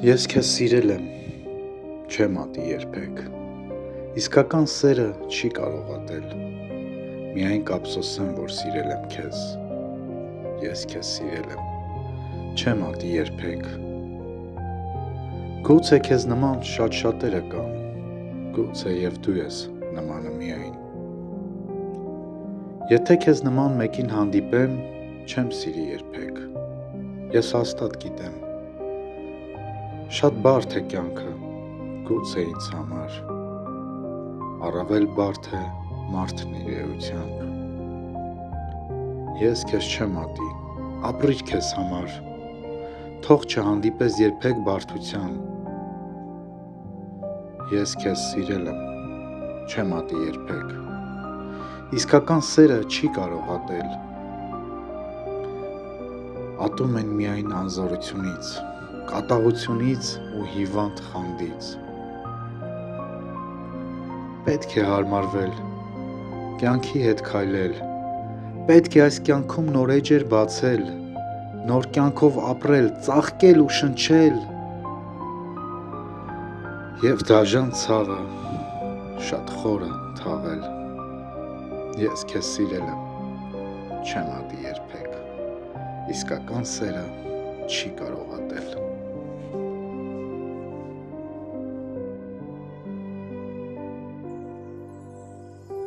Ես քեզ սիրել եմ, չեմ ատի երբեք, իսկական սերը չի կարող ատել, միայն կափսոսեմ, որ սիրել եմ քեզ, ես քեզ սիրել եմ, չեմ ատի երբեք, գուցե քեզ նման շատ շատերը կան, գուցե և դու ես նմանը միայն, եթե քեզ նման մեկին հանդիպեմ, չեմ սիրի երբեք, ես հաստատ գիտեմ, Շատ բարդ է կյանքը, գուցե ինձ համար, առավել բարդ է մարդն իր էությամբ։ Ես քեզ չեմ ատի, ապրիր քեզ համար, թող չհանդիպես երբեք բարդության։ Ես քեզ սիրել եմ, չեմ ատի երբեք, իսկական սերը չի կարող ատել, ատում են միայն անզորությունից կատաղությունից ու հիվանդ խանդից։ Պետք է հարմարվել, կյանքի հետ քայլել, պետք է այս կյանքում նոր էջեր բացել, նոր կյանքով ապրել, ծաղկել ու շնչել։ Եվ դաժան ցավը շատ խորը թաղել։ Ես քեզ սիրել եմ, չեմ ատի երբեք։ Իսկական սերը չի կարող ատել։